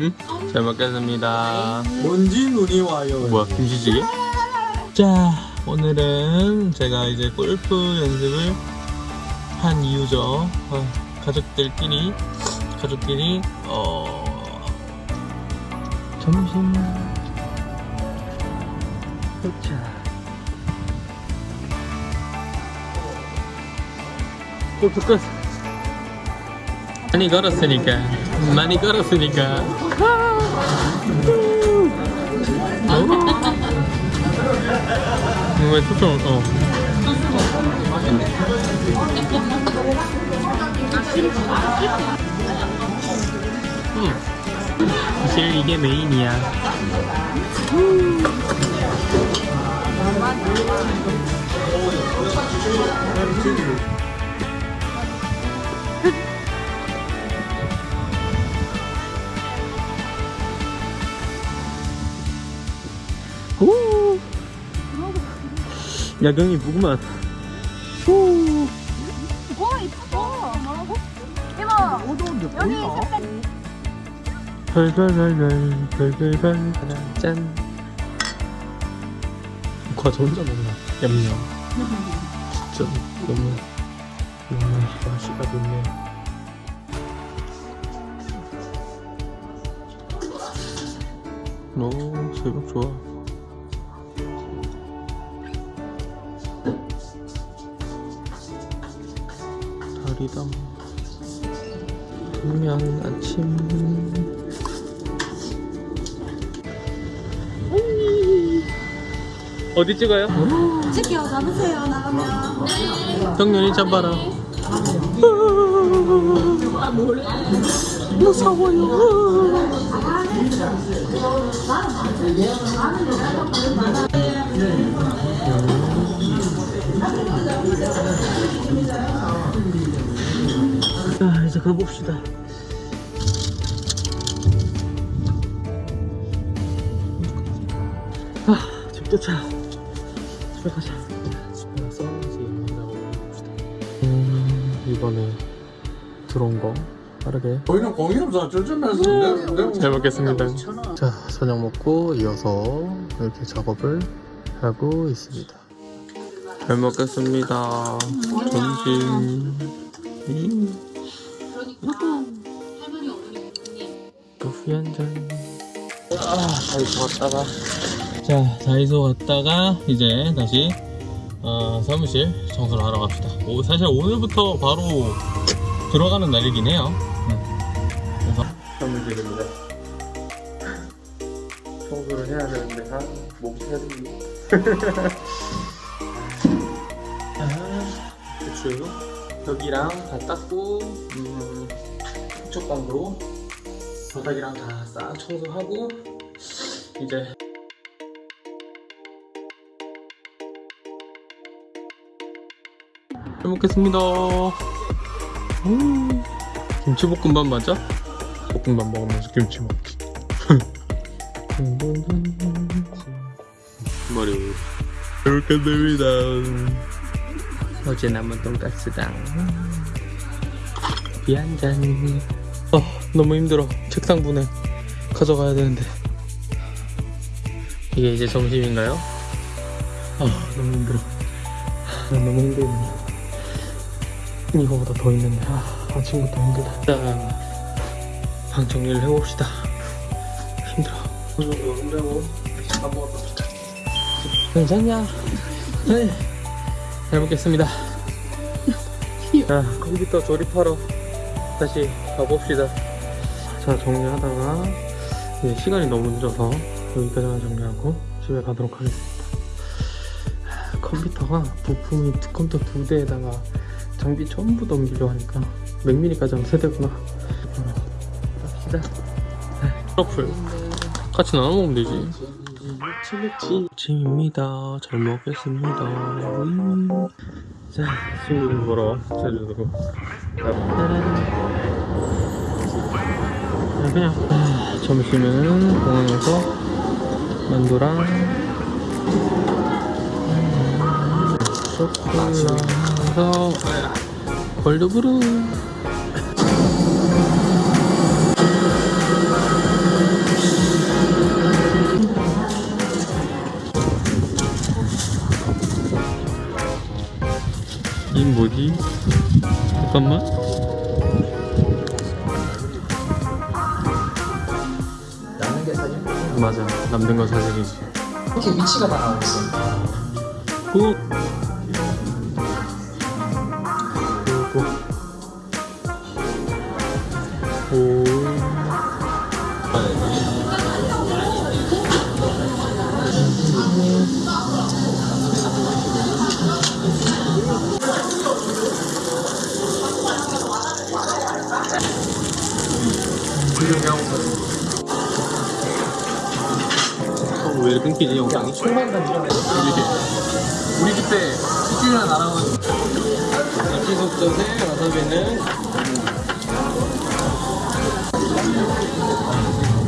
응? 잘 먹겠습니다. 먼지 눈이 와요. 뭐야 김치찌개? 자 오늘은 제가 이제 골프 연습을 한 이유죠 어, 가족들끼리 가족끼리 어 점심 도착 골프 끝 많이 걸었으니까 많이 걸었으니까. 왜 초점 어 음. 사실 이게 메인이야 야경이 무구만 오. 와 이쁘다. 뭐라고? 이봐. 여기 색깔 별별별별 별별별 짠 과자 혼자 먹나 냠냠 진짜 너무 너무 맛이가 좋네 오 새벽 좋아 다리담 분명 아침. 어디 찍어요? 찍혀 남으세요 나가면. 정연이 잡아라. 무서워요 가봅시다 아, 집 도착. 집에 가자. 집에 가서 이제 영상을 올려봅시다. 음, 이번에 들어온 거 빠르게 저희는 공인업사 쩔쩔면서 잘 먹겠습니다. 자, 저녁 먹고 이어서 이렇게 작업을 하고 있습니다. 잘 먹겠습니다. 점심. 다이소 갔다가. 자, 다이소 갔다가 이제 다시 어, 사무실 청소를 하러 갑시다. 오, 사실 오늘부터 바로 들어가는 날이긴 해요. 응. 그래서 사무실입니다. 청소를 해야 되는데 아, 목이 헤드니. 아, 그쵸. 벽이랑 다 닦고 음, 쪽방도 바닥이랑 다 싹 청소하고 이제 잘 먹겠습니다. 음, 김치볶음밥 맞아? 볶음밥 먹으면서 김치 먹기. 머리 잘 먹겠습니다. 어제 남은 돈가스당 비한 잔. 어, 너무 힘들어. 책상 분해 가져가야 되는데. 이게 이제 점심인가요? 아, 너무 힘들어. 아, 너무 힘들네. 이거보다 더 있는데 아, 아침부터 힘들다 자, 방 정리를 해봅시다 힘들어 오늘 힘들고 밥 먹으러 갑시다 괜찮냐? 네잘 먹겠습니다 자 컴퓨터 조립하러 다시 가봅시다 자 정리하다가 이제 시간이 너무 늦어서 여기까지만 정리하고 집에 가도록 하겠습니다. 하, 컴퓨터가 부품이 컴퓨터 두 대에다가 장비 전부 넘기려 하니까 맥미니까지 하면 세대구나. 갑시다. 트러플. 같이 나눠 먹으면 되지. 아침입니다. 잘 먹겠습니다. 음. 자 친구들 보러 제주도로 자, 그냥 아, 점심은 공항에서 만두랑 초콜릿에서 골드브루 이 뭐지? 잠깐만 남는 건 사실이지. 이렇게 위치가 다 나오고 있어 오. 오. 오. 끊기지 영상이? 던지면 우리 그때 치킨이나 나랑은 야끼소스에 와사비는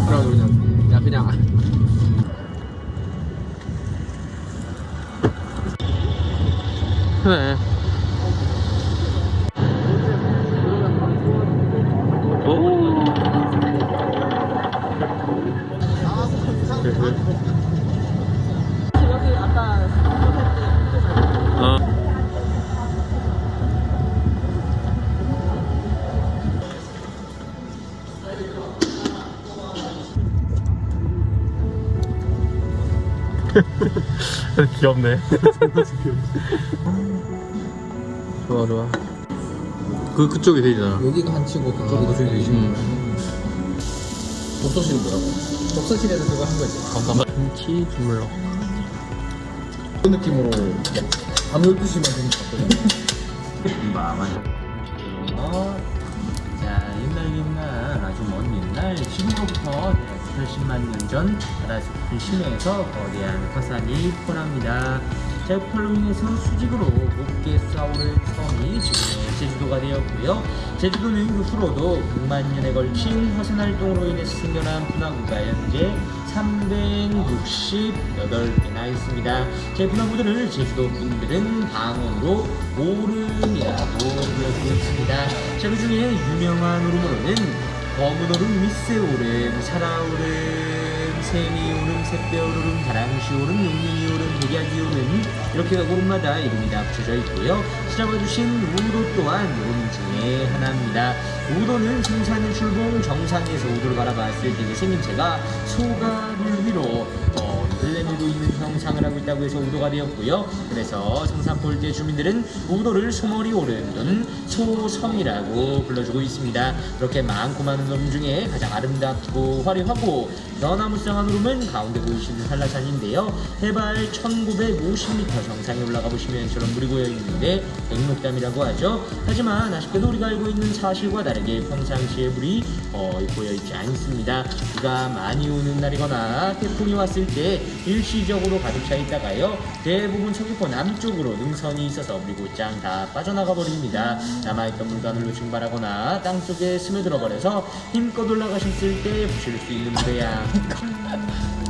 그러고 그냥 야 그냥. 그래 귀엽네. 좋아 좋아. 그 그쪽이 되잖아. 여기가 한치고 그쪽이 더 저기 되지 음. 독서실은 뭐라고? 독서실에서 그거 한 거지 감사합니다. 김치 주물럭. 그 느낌으로 밤 12시만 되는 것 같거든 자, 옛날 옛날 아주 먼 옛날 지금으로부터 80만 년 전 바다 깊은 심해에서 거대한 화산이 폭발합니다. 자, 폭발로 인해서 수직으로 높게 쏘아오른 섬이 지금의 제주도가 되었고요. 제주도는 그 후로도 6만 년에 걸친 화산 활동으로 인해서 생겨난 분화구가 현재 368개나 있습니다. 제 분화구들을 제주도 분들은 방언으로 오름이라고 불러주고 있습니다. 자, 그 중에 유명한 오름으로는 검은 오름, 윗새 오름, 살아오름, 세미오름, 샛별오름, 다랑시오름, 용림이오름, 백야기오름 이렇게 오름마다 이름이 다 붙여져 있고요. 찾아봐주신 우도 또한 오름 중에 하나입니다. 우도는 생산 출봉 정상에서 우도를 바라봤을 때 생김새가 소가를 위로 어, 늘내밀고 있는 형상을 하고 있다고 해서 우도가 되었고요. 그래서 성산폴대 주민들은 우도를 소머리 오름 또는 소섬이라고 불러주고 있습니다. 그렇게 많고 많은 오름 중에 가장 아름답고 화려하고 너나무쌍한 오름은 가운데 보이시는 한라산인데요. 해발 1950m 정상에 올라가 보시면 저런 물이 고여 있는데 백록담이라고 하죠. 하지만 아쉽게도 우리가 알고 있는 사실과 다르게 평상시에 물이 거의 고여 있지 않습니다. 비가 많이 오는 날이거나 태풍이 왔을 때 일시적으로 가득 차 있다가요. 대부분 서귀포 남쪽으로 능선이 있어서 물이 곧장 다 빠져나가 버립니다. 남아있던 물관으로 증발하거나 땅 속에 스며들어 버려서 힘껏 올라가셨을 때 보실 수 있는. 그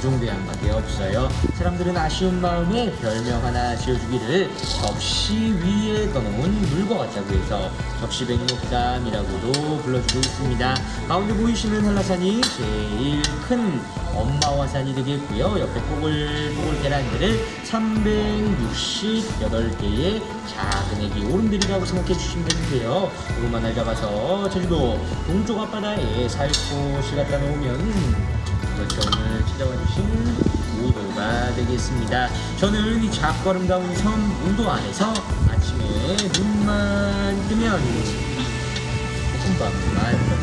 정도의 한마디 없어요. 사람들은 아쉬운 마음에 별명 하나 지어주기를 접시 위에 떠놓은 물과 같다고 해서 접시백록담이라고도 불러주고 있습니다. 가운데 보이시는 한라산이 제일 큰 엄마화산이 되겠고요. 옆에 뽀글뽀글 계란들을 368개의 작은 애기 오름들이라고 생각해 주시면 되는데요. 오름만 날 잡아서 제주도 동쪽 앞바다에 살포시 갖다 놓으면 이렇게 오늘 찾아와 주신 우도가 되겠습니다. 저는 이 작고 아름다운 섬 우도 안에서 아침에 눈만 뜨면 볶음밥만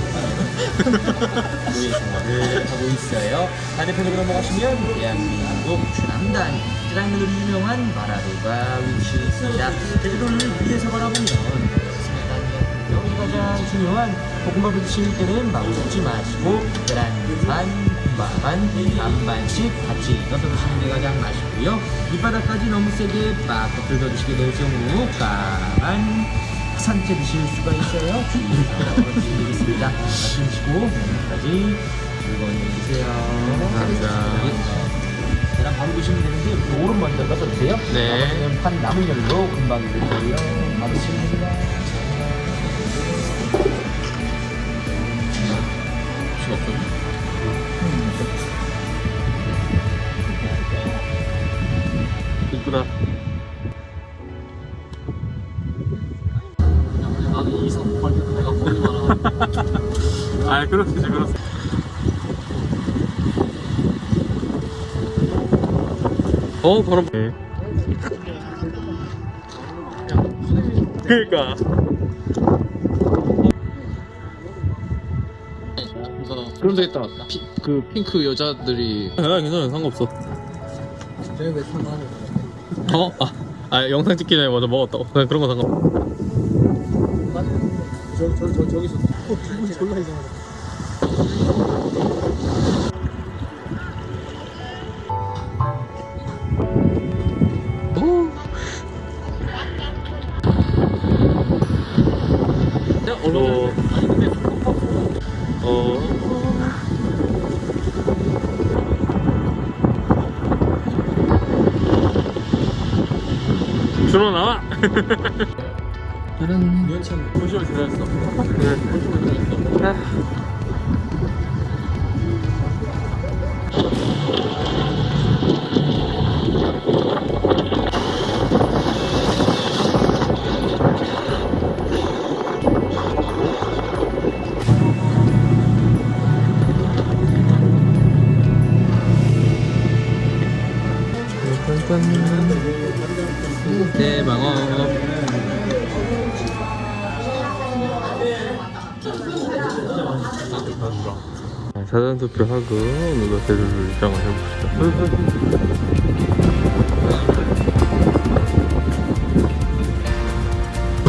노예 생활을 하고 있어요. 반대편으로 넘어가시면 대한민국 최남단 짜장면으로 유명한 마라도가 위치해 있습니다. 제주도를 위에서 바라보면 가장 중요한 볶음밥을 드실 때는 마구 섞지 마시고 계란 반, 반, 반반씩 같이 드시는 게 가장 맛있고요. 밑바닥까지 너무 세게 빡 겉을 드시게 될 경우 까만 산채 드실 수가 있어요. 주의해서 드리겠습니다. 마시고 오늘까지 즐거운 일 드세요. 감사합니다. 계란 바로 드시면 되는데 오른 먼저 떠서 드세요. 네. 나머지는 판 남은 열로 금방 드세요. 바로 드시면 됩니다. 힘들구나 아 그렇지 그렇지. 어 바람 네. 예. 그니까. 그럼 되겠다. 피, 그 핑크 여자들이 아, 괜찮아 상관없어. 쟤왜 상관없어 어? 아, 아 영상 찍기 전에 먼저 먹었다 그냥 그런 거 상관 저, 저, 저, 저기서 어, 기분이 졸라 이상하다 어. 어. 준호 나와. 다른 연참 고시원 지났어. 대방어. 사전 투표하고 누가 제일 입장을 해봅시다.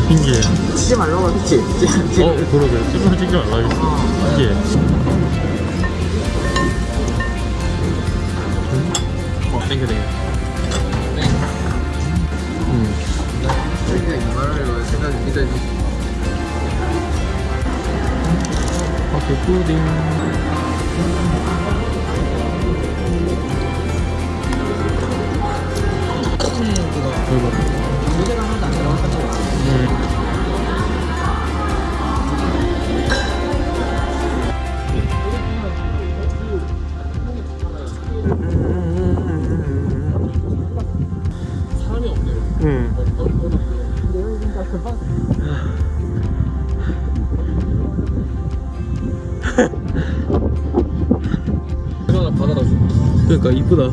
신기해. 치지 말라고 했지 어, 그러게. 찍으면 찍지 말라 했어. 신기해. 어, 땡겨, 땡겨. 음. 그냥 이 말을 생각이 믿어야지 커피 푸딩. 음. 그러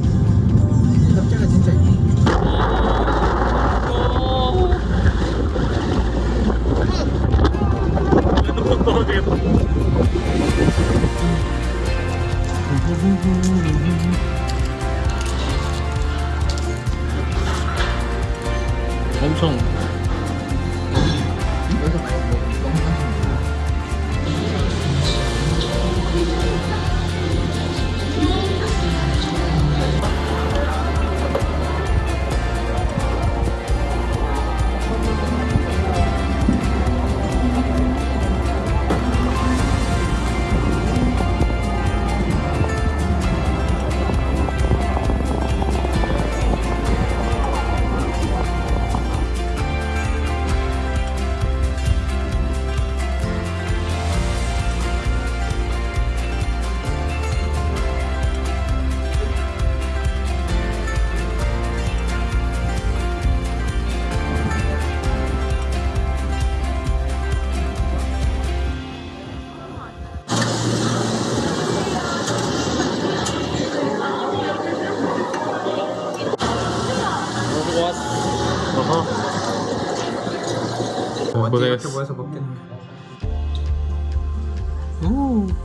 자,